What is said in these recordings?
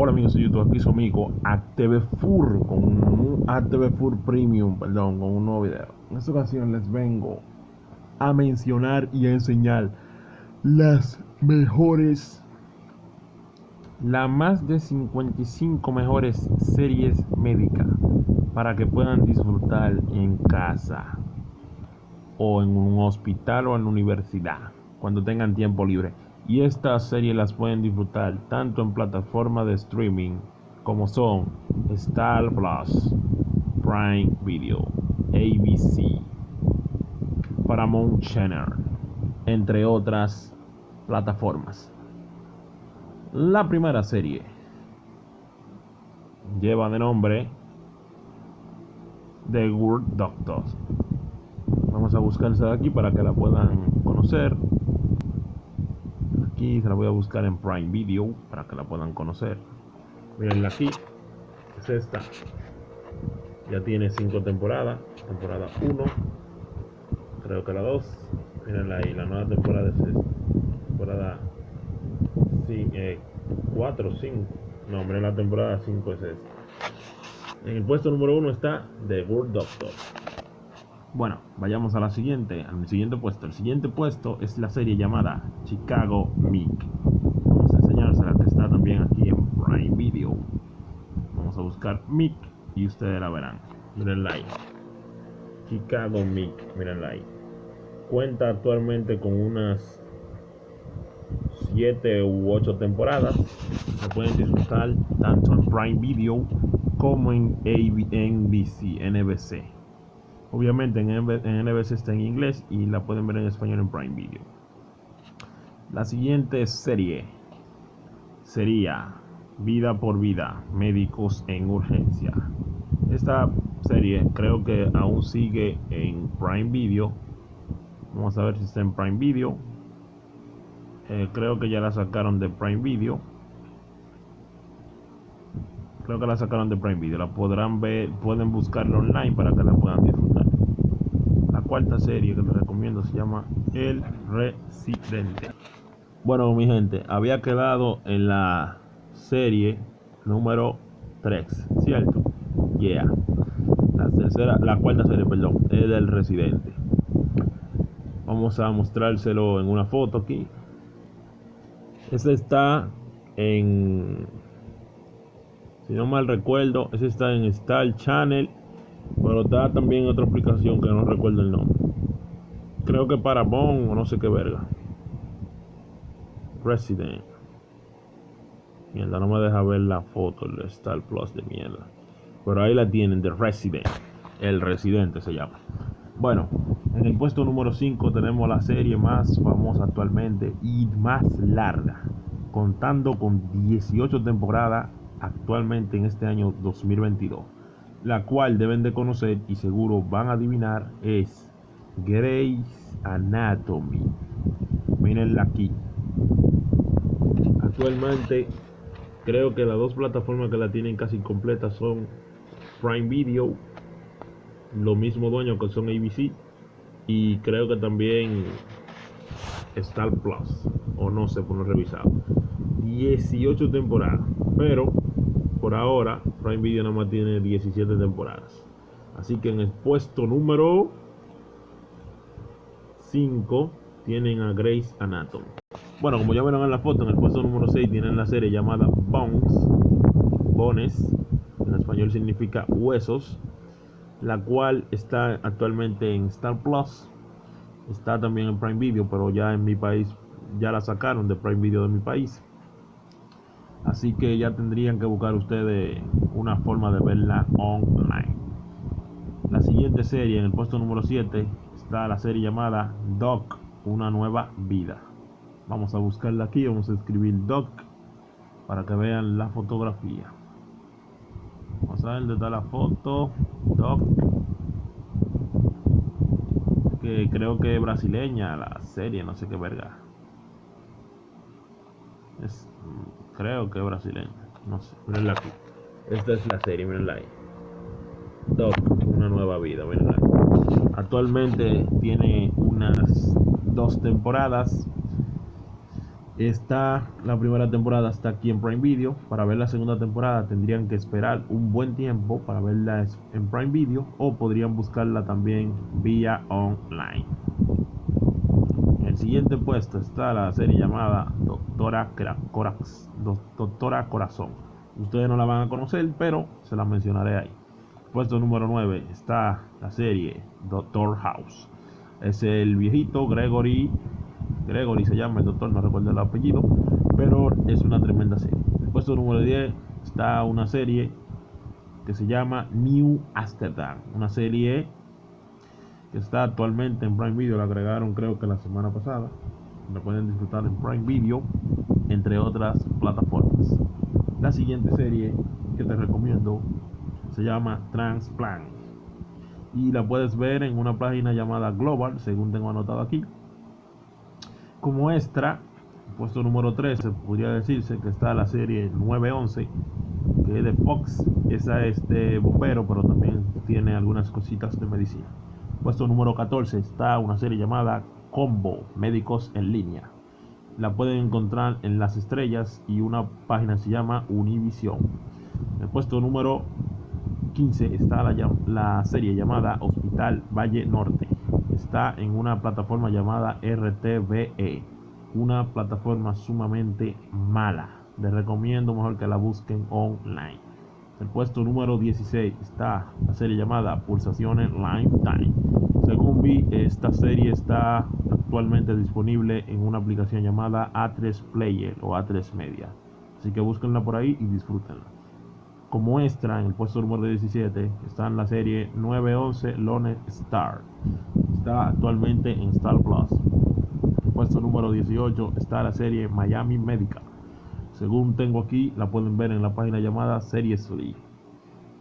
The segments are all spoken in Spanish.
Hola amigos de YouTube, aquí su amigo ATV Fur con un Fur Premium, perdón, con un nuevo video. En esta ocasión les vengo a mencionar y a enseñar las mejores, las más de 55 mejores series médicas para que puedan disfrutar en casa o en un hospital o en la universidad cuando tengan tiempo libre y estas series las pueden disfrutar tanto en plataformas de streaming como son Star Plus, Prime Video, ABC, Paramount Channel, entre otras plataformas. La primera serie lleva de nombre The Good Doctors. Vamos a buscarse aquí para que la puedan conocer aquí se la voy a buscar en Prime Video para que la puedan conocer. Mirenla aquí es esta. Ya tiene 5 temporadas temporada 1 creo que la 2 mirenla ahí la nueva temporada es esta. Temporada 4 5 eh, no hombre la temporada 5 es esta. En el puesto número 1 está The World Doctor bueno, vayamos a la siguiente, al siguiente puesto. El siguiente puesto es la serie llamada Chicago Mick. Vamos a enseñársela que está también aquí en Prime Video. Vamos a buscar Mick y ustedes la verán. Mirenla ahí. Chicago Mick, mirenla ahí. Cuenta actualmente con unas 7 u 8 temporadas. Se pueden disfrutar tanto en Prime Video como en NBC, NBC. Obviamente en, NBC está en inglés y la pueden ver en español en Prime Video. La siguiente serie sería Vida por Vida, Médicos en Urgencia. Esta serie creo que aún sigue en Prime Video. Vamos a ver si está en Prime Video. Eh, creo que ya la sacaron de Prime Video. Creo que la sacaron de Prime Video. La podrán ver, pueden buscarla online para que la puedan disfrutar. Cuarta serie que les recomiendo se llama El Residente. Bueno, mi gente, había quedado en la serie número 3, ¿cierto? Yeah. La tercera, la cuarta serie, perdón, es del Residente. Vamos a mostrárselo en una foto aquí. Este está en si no mal recuerdo, ese está en Star Channel, pero está también otra aplicación que no recuerdo el nombre. Creo que para Paramount o no sé qué verga. Resident. Mierda, no me deja ver la foto, el Star Plus de mierda. Pero ahí la tienen, de Resident. El Residente se llama. Bueno, en el puesto número 5 tenemos la serie más famosa actualmente y más larga, contando con 18 temporadas actualmente en este año 2022, la cual deben de conocer y seguro van a adivinar es Grey's Anatomy. Mírenla aquí. Actualmente creo que las dos plataformas que la tienen casi completa son Prime Video, lo mismo dueño que son ABC y creo que también Star Plus o no sé por no revisar 18 temporadas pero por ahora Prime Video nada más tiene 17 temporadas. Así que en el puesto número 5 tienen a Grace Anatomy. Bueno, como ya vieron en la foto, en el puesto número 6 tienen la serie llamada Bones. Bones, en español significa huesos, la cual está actualmente en Star Plus. Está también en Prime Video, pero ya en mi país ya la sacaron de Prime Video de mi país. Así que ya tendrían que buscar ustedes una forma de verla online. La siguiente serie, en el puesto número 7, está la serie llamada Doc, una nueva vida. Vamos a buscarla aquí, vamos a escribir Doc para que vean la fotografía. Vamos a ver dónde la foto. Doc. Que creo que es brasileña la serie, no sé qué verga. Es Creo que es brasileño. No sé. Mirenla aquí. Esta es la serie, mirenla ahí. Doc, una nueva vida, mirenla. Actualmente tiene unas dos temporadas. Está la primera temporada está aquí en Prime Video. Para ver la segunda temporada tendrían que esperar un buen tiempo para verla en Prime Video o podrían buscarla también vía online. El siguiente puesto está la serie llamada Doctora, Doctora Corazón. Ustedes no la van a conocer, pero se la mencionaré ahí. Puesto número 9 está la serie Doctor House. Es el viejito Gregory Gregory se llama el doctor, no recuerdo el apellido, pero es una tremenda serie. Puesto número 10 está una serie que se llama New Amsterdam, una serie que está actualmente en Prime Video, la agregaron creo que la semana pasada. La pueden disfrutar en Prime Video, entre otras plataformas. La siguiente serie que te recomiendo se llama Transplant y la puedes ver en una página llamada Global, según tengo anotado aquí como extra, puesto número 13, podría decirse que está la serie 911, que es de Fox. Esa es de bombero, pero también tiene algunas cositas de medicina. Puesto número 14 está una serie llamada Combo, Médicos en línea. La pueden encontrar en las estrellas y una página se llama Univision. En el puesto número 15 está la, la serie llamada Hospital Valle Norte está en una plataforma llamada RTVE, una plataforma sumamente mala. Les recomiendo mejor que la busquen online. El puesto número 16 está la serie llamada Pulsaciones Lifetime. Según vi, esta serie está actualmente disponible en una aplicación llamada A3 Player o A3 Media. Así que búsquenla por ahí y disfrútenla. Como extra, en el puesto número 17 está en la serie 911 Lone Star está actualmente en Star Plus. En puesto número 18 está la serie Miami Medical. Según tengo aquí, la pueden ver en la página llamada Seriously.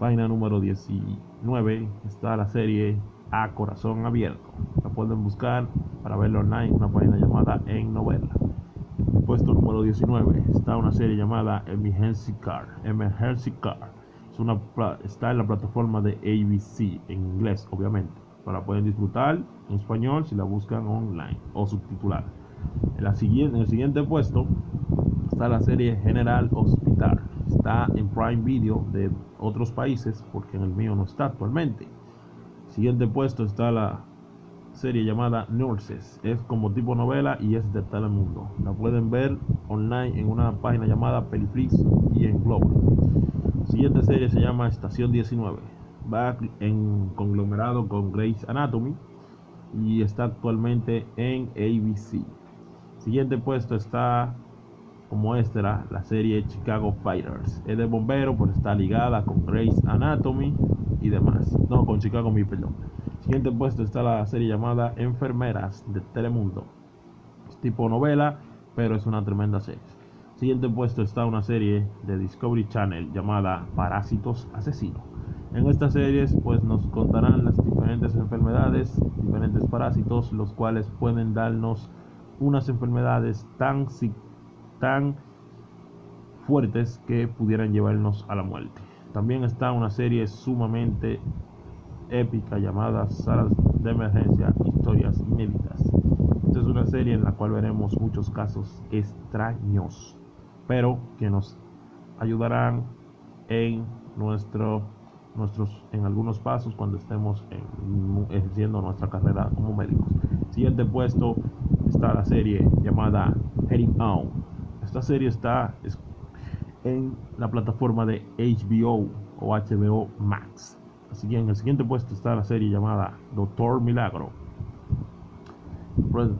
Página número 19 está la serie A Corazón Abierto. La pueden buscar para verla online en una página llamada En Novela. Puesto número 19 está una serie llamada Emergency Car. Emergency Car. Es una, está en la plataforma de ABC en inglés, obviamente para poder disfrutar en español si la buscan online o subtitular. En, la siguiente, en el siguiente puesto la serie General Hospital. Está en Prime Video de otros países porque en el mío no está actualmente. Siguiente puesto está la serie llamada Nurses. Es como tipo novela y es de Telemundo. La pueden ver online en una página llamada Peliflix y en Globo. Siguiente serie se llama Estación 19 va en conglomerado con Grey's Anatomy y está actualmente en ABC. Siguiente puesto está como extra la serie Chicago Fighters. Es de bombero, pues está ligada con Grey's Anatomy y demás. No, con Chicago, mi perdón. Siguiente puesto está la serie llamada Enfermeras de Telemundo. Es tipo novela, pero es una tremenda serie. Siguiente puesto está una serie de Discovery Channel llamada Parásitos Asesinos. En estas series pues nos contarán las diferentes enfermedades, diferentes parásitos, los cuales pueden darnos unas enfermedades tan, tan fuertes que pudieran llevarnos a la muerte. También está una serie sumamente épica llamada Salas de Emergencia, Historias Inéditas. Esta es una serie en la cual veremos muchos casos extraños, pero que nos ayudarán en nuestro nuestros, en algunos pasos cuando estemos ejerciendo nuestra carrera como médicos. Siguiente puesto está la serie llamada Heading On. Esta serie está en la plataforma de HBO o HBO Max. Así que en el siguiente puesto está la serie llamada Doctor Milagro. Pues,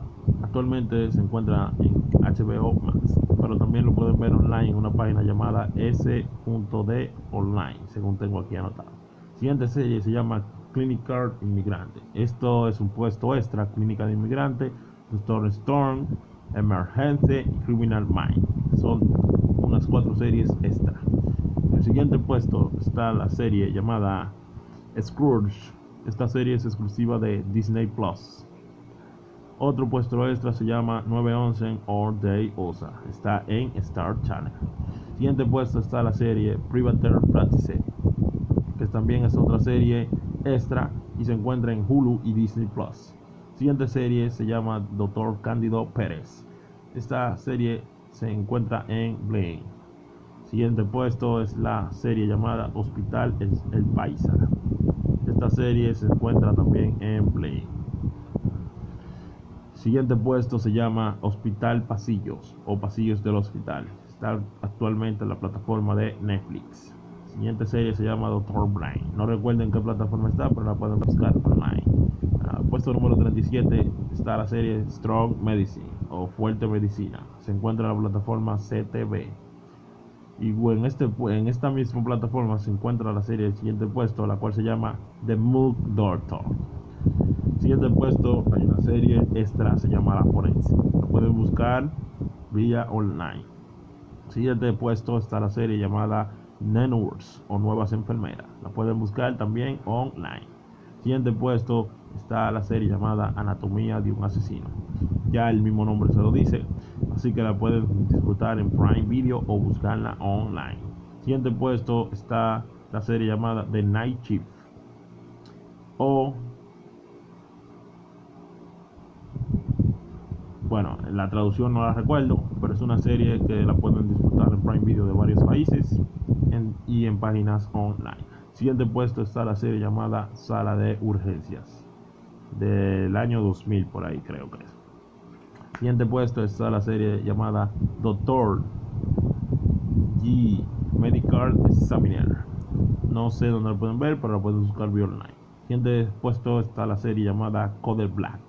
actualmente se encuentra en HBO Max pero también lo pueden ver online en una página llamada S.D online, según tengo aquí anotado. Siguiente serie se llama Clinical Inmigrante. Esto es un puesto extra, Clínica de Inmigrante, Doctor Storm, Emergency y Criminal Mind. Son unas cuatro series extra. En el siguiente puesto está la serie llamada Scrooge. Esta serie es exclusiva de Disney Plus. Otro puesto extra se llama 911 All Day OSA. Está en Star Channel. Siguiente puesto está la serie Private Practice, que también es otra serie extra y se encuentra en Hulu y Disney Plus. Siguiente serie se llama Doctor Cándido Pérez. Esta serie se encuentra en Bling. Siguiente puesto es la serie llamada Hospital El Paisa. Esta serie se encuentra también en Play. Siguiente puesto se llama Hospital Pasillos o Pasillos del Hospital. Está actualmente en la plataforma de Netflix. Siguiente serie se llama Doctor Brain. No recuerden qué plataforma está, pero la pueden buscar online. Uh, puesto número 37 está la serie Strong Medicine o Fuerte Medicina. Se encuentra en la plataforma CTV. Y en, este, en esta misma plataforma se encuentra la serie del siguiente puesto, la cual se llama The Mook Doctor. Siguiente puesto hay una serie extra, se llama La Forense. La pueden buscar vía online. Siguiente puesto está la serie llamada Nenwords o Nuevas Enfermeras. La pueden buscar también online. Siguiente puesto está la serie llamada Anatomía de un asesino. Ya el mismo nombre se lo dice, así que la pueden disfrutar en Prime Video o buscarla online. Siguiente puesto está la serie llamada The Night Shift o bueno, la traducción no la recuerdo, pero es una serie que la pueden disfrutar en Prime Video de varios países y en páginas online. Siguiente puesto está la serie llamada Sala de Urgencias del año 2000 por ahí creo que es. Siguiente puesto está la serie llamada Doctor G Medical Examiner. No sé dónde lo pueden ver, pero lo pueden buscar online. Siguiente puesto está la serie llamada Code Black,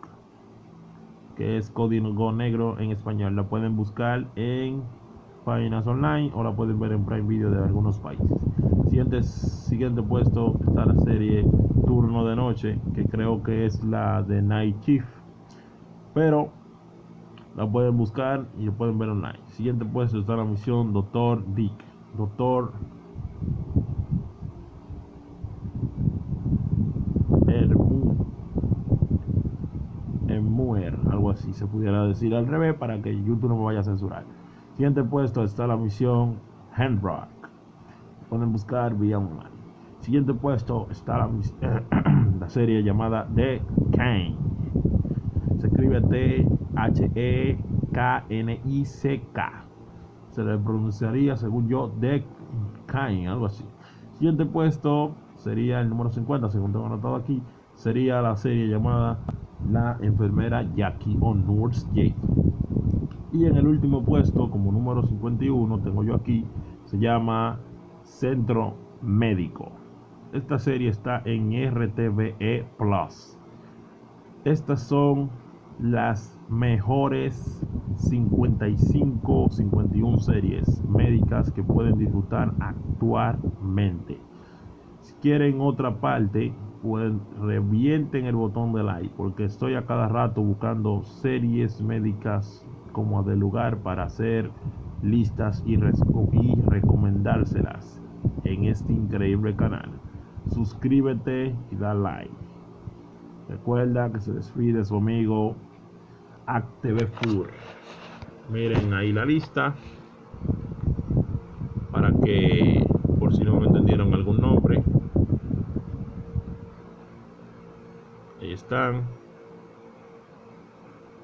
que es código negro en español. La pueden buscar en páginas online o la pueden ver en Prime Video de algunos países. Siguiente, siguiente puesto está la serie De Noche, que creo que es la de Night Chief. Pero la pueden buscar y lo pueden ver online. Siguiente puesto está la misión Doctor Dick. Doctor Muer, algo así se pudiera decir al revés para que YouTube no me vaya a censurar. Siguiente puesto está la misión Handrock. Pueden buscar vía online. Siguiente puesto está la, serie llamada The Kane. Se escribe T-H-E-K-N-I-C-K. Se le pronunciaría, según yo, The Kane, algo así. Siguiente puesto sería el número 50, según tengo anotado aquí. Sería la serie llamada La enfermera Jackie o Nurse Jake. Y en el último puesto, como número 51, tengo yo aquí, se llama Centro Médico. Esta serie está en RTVE Plus. Estas son las mejores 55, 51 series médicas que pueden disfrutar actualmente. Si quieren otra parte, pues revienten el botón de like porque estoy a cada rato buscando series médicas como de lugar para hacer listas y, y recomendárselas en este increíble canal. Suscríbete y da like. Recuerda que se despide su amigo AcTV Fur. Miren ahí la lista para que por si no me entendieron algún nombre. Ahí están.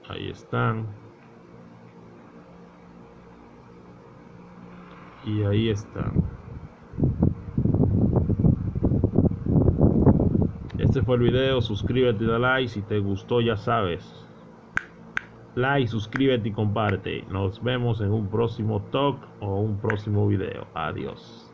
Ahí están. Y ahí están. Fue el video, suscríbete da like, si te gustó ya sabes. Like, suscríbete y comparte. Nos vemos en un próximo talk o un próximo video. Adiós.